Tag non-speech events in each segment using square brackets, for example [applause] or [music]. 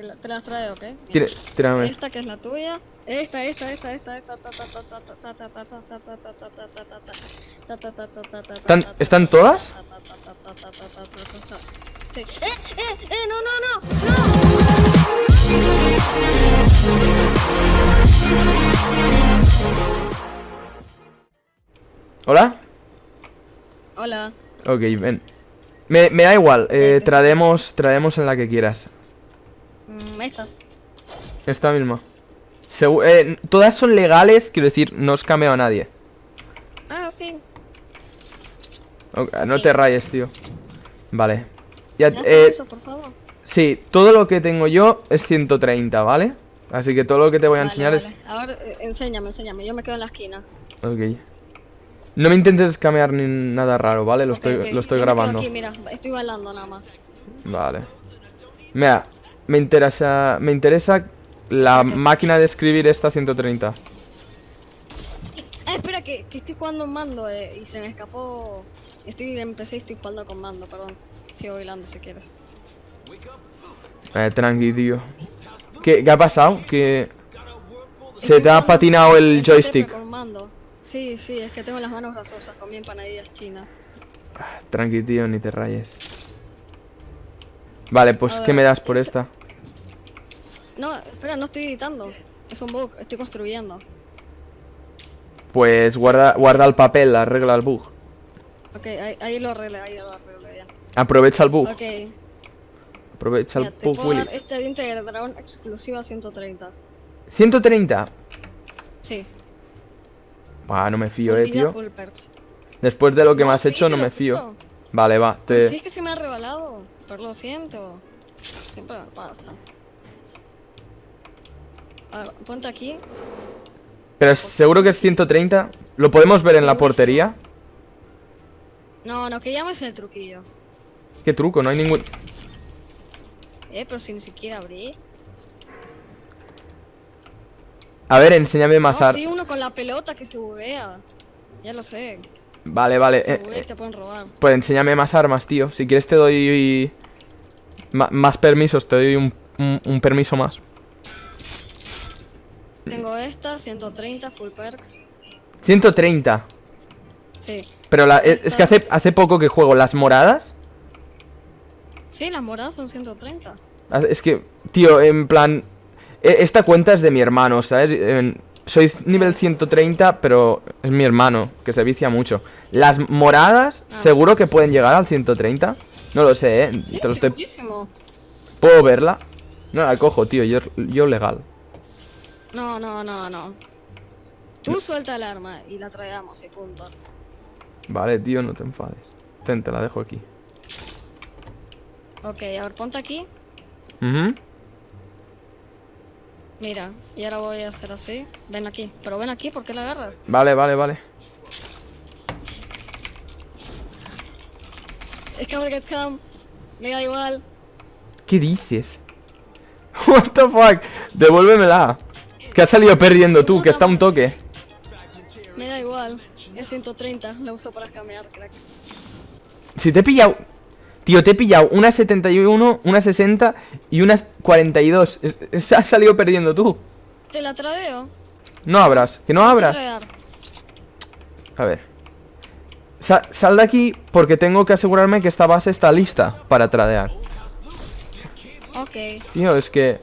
te, la, las traigo, ¿ok? Tira. Esta que es la tuya. Esta, esta, esta, esta, esta, ¿Están, todas? ¡Eh, eh, ¡No, no, no! ¡No! ¿Hola? Hola. Ok, ven. Me, da igual, eh, traemos en la que quieras. Mm, Esta. Esta misma. Segu- eh, todas son legales, quiero decir, no os cameo a nadie. Ah, sí. No te rayes, tío. Vale. Ya, ¿Me das eh, por favor? sí, todo lo que tengo yo es 130, ¿vale? Así que todo lo que te voy a Vale, enseñar vale. A ver, eh, enséñame, enséñame. Yo me quedo en la esquina. es... Ok. No me intentes camear ni nada raro, ¿vale? Lo Ok, estoy, ok. lo estoy Yo me quedo grabando. Aquí, mira, estoy bailando nada más. Vale. Mira, me interesa, me interesa la máquina de escribir esta 130. Ah, espera, que, que estoy jugando en mando eh, y se me escapó. Estoy en PC y estoy jugando con mando, perdón. Sigo bailando si quieres. Eh, tranqui, tío. ¿Qué, qué ha pasado? Que se te ha patinado el joystick. con mando. Sí, sí, es que tengo las manos grasosas, comí empanadillas chinas. Tranqui, tío, ni te rayes. Vale, pues A ¿qué ver, me das por esta- esta? No, espera, no estoy editando. Es un bug, estoy construyendo. Pues guarda, guarda el papel, arregla el bug. Ok, ahí, ahí lo arreglé, ahí lo arreglé ya. Aprovecha el bug. Ok, Aprovecha mira, el bug, Willy. este diente de dragón exclusiva 130. 130. Sí. Buah, no me fío, eh, tío. Después de lo que me has sí, hecho, no me fío. Vale, va, te... si es que se me ha regalado, pero lo siento. Siempre me pasa. A ver, ponte aquí. Pero seguro que es 130. ¿Lo podemos ver en la portería? No, no, que llames el truquillo. ¿Qué truco? No hay ningún... Eh, pero si ni siquiera abrí. A ver, enséñame más No, ar- sí, uno con la pelota que se buguea. Ya lo sé. Vale, vale. Se eh, eh, te pueden robar. pues enséñame más armas, tío. Si quieres te doy... más permisos, te doy un, un- un permiso más. Tengo esta, 130, full perks. 130. Sí. Pero la- es, es que hace, hace poco que juego las moradas. Sí, las moradas son 130. Hace- Es que, tío, en plan... e- Esta cuenta es de mi hermano, ¿sabes? Soy nivel 130, pero es mi hermano, que se vicia mucho. Las moradas, Ah. seguro que pueden llegar al 130. No lo sé, ¿eh? Sí, Te lo estoy... ¿Puedo verla? No la cojo, tío, yo, yo legal. No, no, no, no. Tú suelta el arma y la traigamos y punto. Vale, tío, no te enfades. Ten, te la dejo aquí. Ok, a ver, ponte aquí. Ujú. Mira, y ahora voy a hacer así. Ven aquí, pero ven aquí, ¿por qué la agarras? Vale, vale, vale. Es que come. Me da igual. ¿Qué dices? [laughs] What the fuck? Devuélvemela. Que has salido perdiendo tú, que está un toque. Me da igual. Es 130, la uso para cambiar, crack. Si te he pillado... Tío, te he pillado una 71, una 60 y una 42. Es- es- has salido perdiendo tú. Te la tradeo. No abras, que no abras. A ver. Sa- sal de aquí porque tengo que asegurarme que esta base está lista para tradear. Ok. Tío, es que...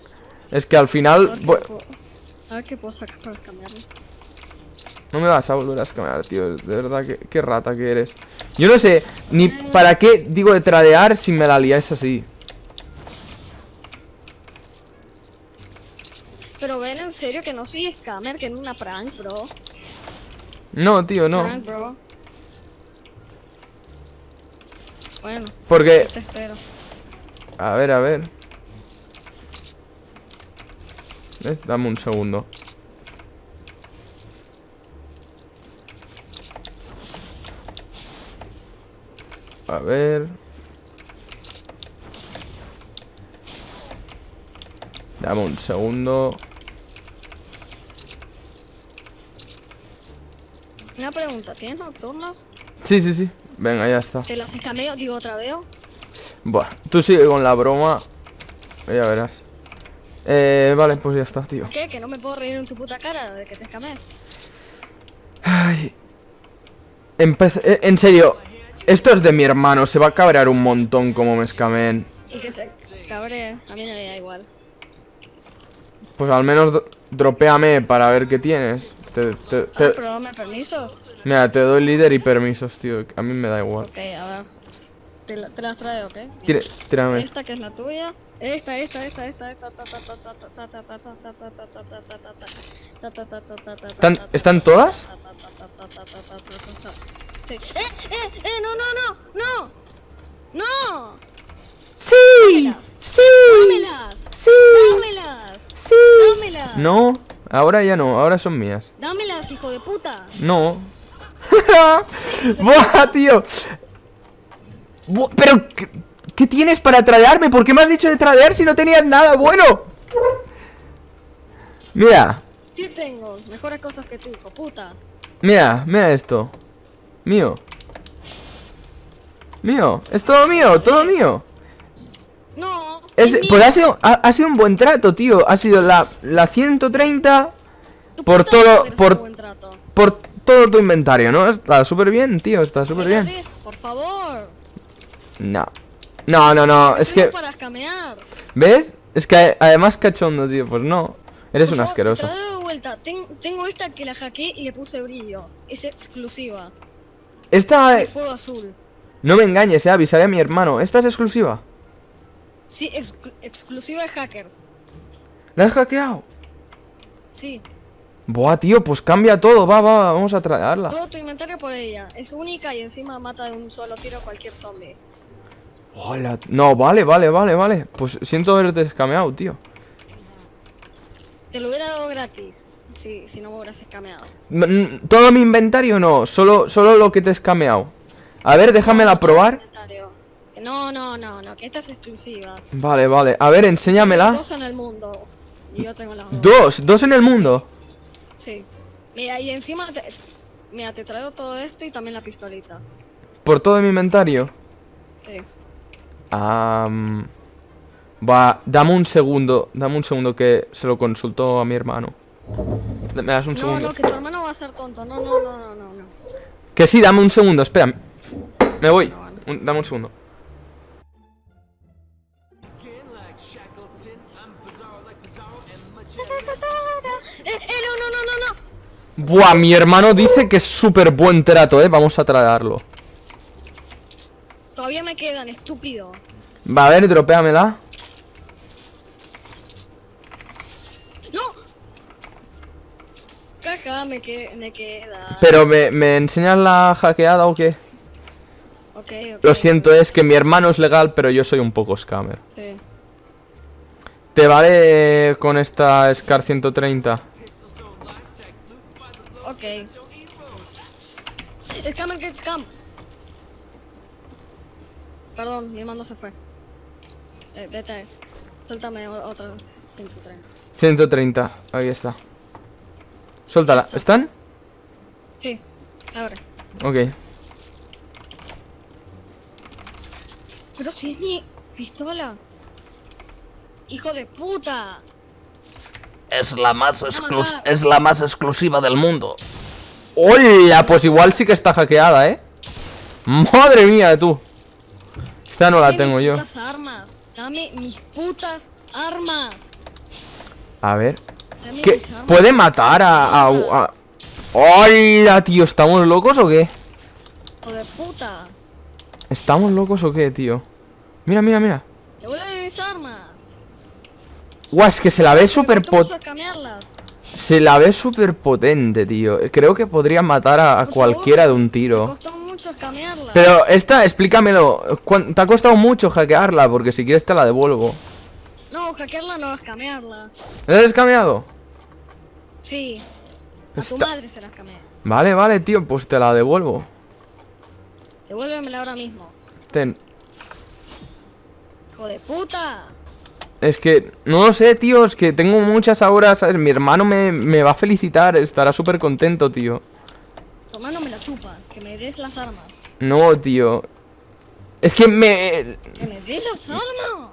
Es que al final... qué a ver qué puedo sacar para cambiarlo. No me vas a volver a escamear, tío. De verdad, que qué rata que eres. Yo no sé ni para qué digo de tradear si me la liáis así. Pero ven en serio que no soy scammer, que es una prank, bro. No, tío, no. Prank, bro. Bueno, Porque... te espero. A ver, a ver. ¿Ves? Dame un segundo. A ver. Dame un segundo. Una pregunta, ¿tienes nocturnos? Sí, sí, sí. Venga, ya está. ¿Te las escameo? Digo, tradeo. Buah, tú sigue con la broma. Ya verás. Eh, vale, pues ya está, tío. ¿Qué? Que no me puedo reír en tu puta cara de que te escamé. Ay. Empece- eh, en serio, esto es de mi hermano, se va a cabrear un montón como me escamen. Y que se cabree. A mí me da igual. Pues al menos dropéame para ver qué tienes. Te- te- Ah, te- pero dame permisos. mira, te doy líder y permisos, tío. A mí me da igual. Ok, a ver. Te, las traigo, ¿ok? Tira, tírame. Esta que es la tuya. Esta, esta, esta, esta, esta. ¿Están, ¿Están todas? Sí. ¡Eh, eh, eh! ¡No, no, no! ¡No! ¡No! ¡Sí! ¡Sí! ¡Dámelas! ¡Sí! ¡Dámelas! ¡Sí! ¡Dámelas! No, ahora ya no, ahora son mías. ¡Dámelas, hijo de puta! No. ¡Buah, tío! Pero, ¿qué, qué tienes para tradearme? ¿Por qué me has dicho de tradear si no tenías nada bueno? Mira, Sí tengo mejores cosas que tú, hijo puta. mira, mira esto. Mío. Mío, es todo mío, todo mío. No. Es- es mío. pues ha sido, ha, ha sido un buen trato, tío. Ha sido la, la 130 Tu por todo- por- por todo tu inventario, ¿no? Está súper bien, tío, está súper bien. Por favor. No. No, no, no, es que... para escamear. ¿Ves? Es que además cachondo, tío, pues no. Eres un Por favor, asqueroso. de vuelta. Ten- tengo esta que la hackeé y le puse brillo. Es exclusiva. Esta... Eh, fuego azul. No me engañes, eh, avisaré a mi hermano. Esta es exclusiva. Sí, ex- exclusiva de hackers. ¿La he hackeado? Sí. Buah, tío, pues cambia todo. Va, va, va, vamos a traerla. Todo tu inventario por ella. Es única y encima mata de un solo tiro a cualquier zombie. Hola. No, vale, vale, vale, vale. Pues siento haberte escameado, tío. Te lo hubiera dado gratis. Si, si no me hubieras escameado. Todo mi inventario no, solo, solo lo que te he escameado. A ver, déjamela probar. No, no, no, no, que esta es exclusiva. Vale, vale. A ver, enséñamela. Dos en el mundo. Y yo tengo las dos. Dos, dos en el mundo. Sí. Mira, y encima te... Mira, te traigo todo esto y también la pistolita. Por todo mi inventario. Sí. Am, va, dame un segundo, dame un segundo que se lo consultó a mi hermano. Me das un No, segundo. no, que tu hermano va a ser tonto. No, no, no, no, no. Que sí, dame un segundo, espera. Me voy. No, vale. Un- dame un segundo. ¡Eh, eh, no, no, no, no, no! Buah, mi hermano dice que es súper buen trato, eh. Vamos a traerlo. Todavía me quedan, estúpido. Va, a ver, dropéamela. ¡No! Caja, me, que... me queda. Pero, ¿me, me enseñas la hackeada o qué? Lo siento, es que mi hermano es legal, pero yo soy un poco scammer. Sí. ¿Te vale con esta Scar 130? Ok. Scam, get scam. Perdón, mi mando se fue. Eh, vete. Suéltame otra 130. 130, ahí está. Suéltala. ¿Están? Sí, abre. Ok. Pero si es mi pistola. Hijo de puta. Es la más exclus- es la más exclusiva del mundo. ¡Hola! Pues igual sí que está hackeada, ¿eh? ¡Madre mía, tú! Esta no la tengo yo. armas. Dame mis putas armas. A ver. Dame ¿Qué? mis armas. ¿Puede matar a... a, a- ¡Hola, tío! ¿Estamos locos o qué? De puta. ¿Estamos locos o qué, tío? Mira, mira, mira. Devuélveme mis armas. Guau, es que se la ve súper pot pot... escanearlas. Se la ve súper potente, tío. Creo que podría matar a, cualquiera favor, de un Me tiro. costó Pero esta, explícamelo. ¿cuán- ¿Te ha costado mucho hackearla? Porque si quieres te la devuelvo. No, hackearla no, escanearla. ¿La has escameado? Sí. A tu madre se la escaneé. Vale, vale, tío, pues te la devuelvo. Devuélvemela ahora mismo. Ten. Hijo de puta. Es que, no lo sé, tío, es que tengo muchas ahora, ¿sabes? Mi hermano me, me va a felicitar, estará súper contento, tío. Tu mano me la chupa. Que me des las armas. No, tío. Es que me... Que me des las armas.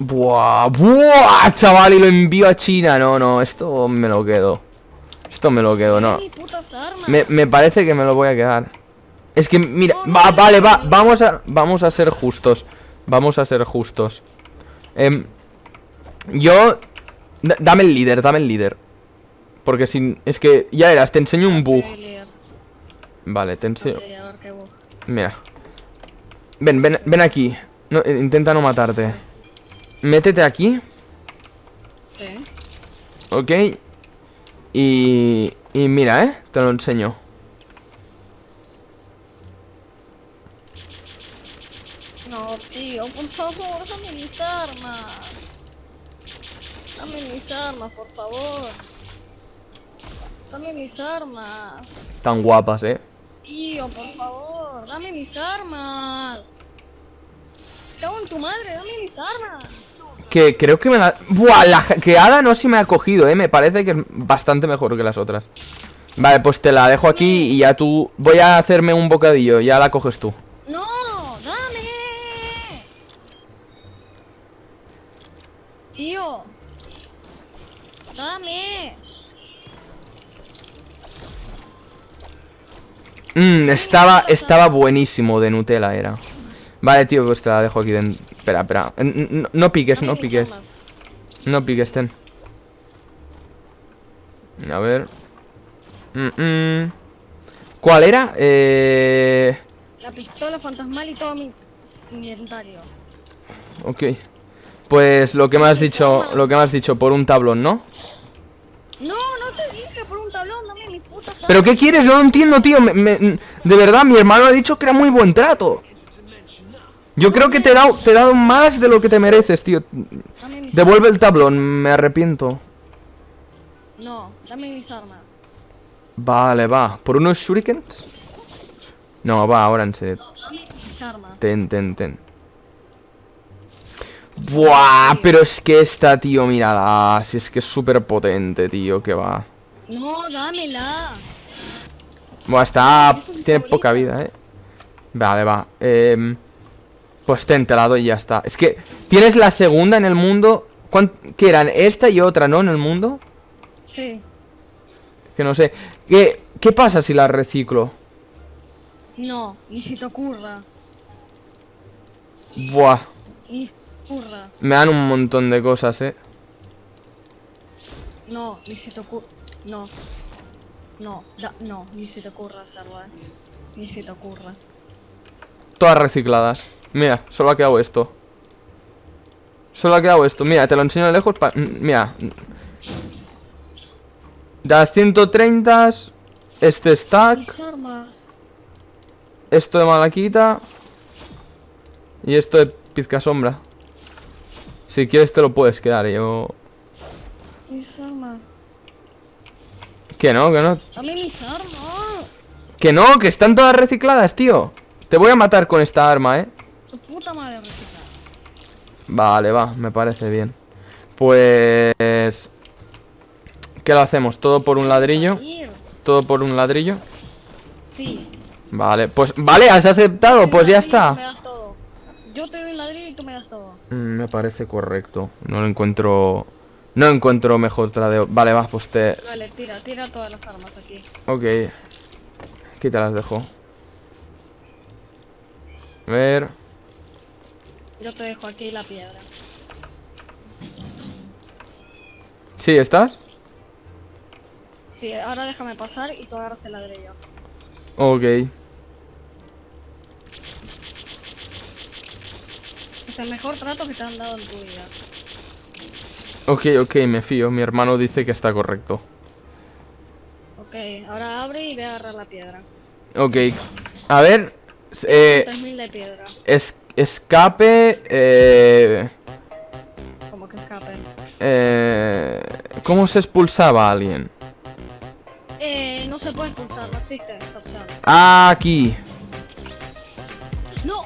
Buah, buah, chaval, y lo envío a China. No, no, esto me lo quedo. Esto me lo quedo, no. Me, me parece que me lo voy a quedar. Es que, mira, va, vale, va, vamos a, vamos a ser justos. Vamos a ser justos. Em, yo, da- dame el líder, dame el líder. Porque sin, es que, ya verás, te enseño un bug. Vale, te enseño. Mira. Ven, ven, ven aquí. No, eh, intenta no matarte. Métete aquí, Sí. ¿ok? Y, y mira, ¿eh? Te lo enseño. No, tío, por favor, dame mis armas. Dame mis armas, por favor. Dame mis armas. Tan guapas, ¿eh? Tío, por favor, dame mis armas. Cago en tu madre, dame mis armas. Que creo que me la... Buah, la hackeada no se me ha cogido, ¿eh? Me parece que es bastante mejor que las otras. Vale, pues te la dejo aquí y ya tú... Voy a hacerme un bocadillo, ya la coges tú. No, dame. Tío. Dame. Mmm, estaba, estaba buenísimo de Nutella era. Vale, tío, pues te la dejo aquí dentro. Espera, espera. N- n- No, piques, no piques. No piques, ten. A ver. Mm, mm. ¿Cuál era? Eh... La pistola fantasmal y todo mi mi inventario. Ok. Pues lo que me has dicho, lo que me has dicho, por un tablón, ¿no? No, no te dije por un tablón, dame mis putas armas. ¿Pero qué quieres? Yo no entiendo, tío. Me- me- de verdad, mi hermano ha dicho que era muy buen trato. Yo creo que te he dado, te he dado más de lo que te mereces, tío. Devuelve el tablón, me arrepiento. No, dame mis armas. Vale, va. ¿Por unos shurikens? No, va, ahora en serio. Ten, ten, ten. Buah, pero es que esta, tío, mírala. Si es que es súper potente, tío, que va. No, dámela. Buah, está... Tiene favorito. poca vida, eh. Vale, va. Em, pues ten, te la doy y ya está. Es que tienes la segunda en el mundo. ¿Cuán- ¿Qué eran? Esta y otra, ¿no? En el mundo. Sí. Que no sé. ¿Qué, qué pasa si la reciclo? No, ni si te ocurra. Buah. Ni si te ocurra. Me dan un montón de cosas, eh. No, ni si te ocurra. No. No, da- no, ni si te ocurra hacerlo, eh. Ni si te ocurra. Todas recicladas. Mira, solo ha quedado esto. Solo ha quedado esto. Mira, te lo enseño de lejos. pa- mm, Mira. De las 130, este stack, esto de malaquita y esto de pizca sombra. Si quieres te lo puedes quedar, yo... Mis armas. Que no, que no. Dame mis armas. Que no, que están todas recicladas, tío. Te voy a matar con esta arma, eh. Tu puta madre reciclada. Vale, va, me parece bien. Pues... ¿Qué lo hacemos? ¿Todo por un ladrillo? ¿Todo por un ladrillo? Sí. Vale, pues... Vale, has aceptado, pues ya está. Yo te doy un ladrillo y tú me das todo. Mm, Me parece correcto. No lo encuentro... No encuentro mejor tradeo. Vale, va, pues te... Vale, tira, tira todas las armas aquí. Ok. Aquí te las dejo. A ver... Yo te dejo aquí la piedra. ¿Sí, estás? Sí, ahora déjame pasar y tú agarras el ladrillo. Ok. Es el mejor trato que te han dado en tu vida. Ok, ok, me fío. Mi hermano dice que está correcto. Ok, ahora abre y ve a agarrar la piedra. Ok. A ver... Eh... 3000 de piedra. Es, escape... Eh... Como que escape. Eh... ¿Cómo se expulsaba a alguien? Eh, no se puede expulsar, no existe esa opción. Ah, aquí. ¡No!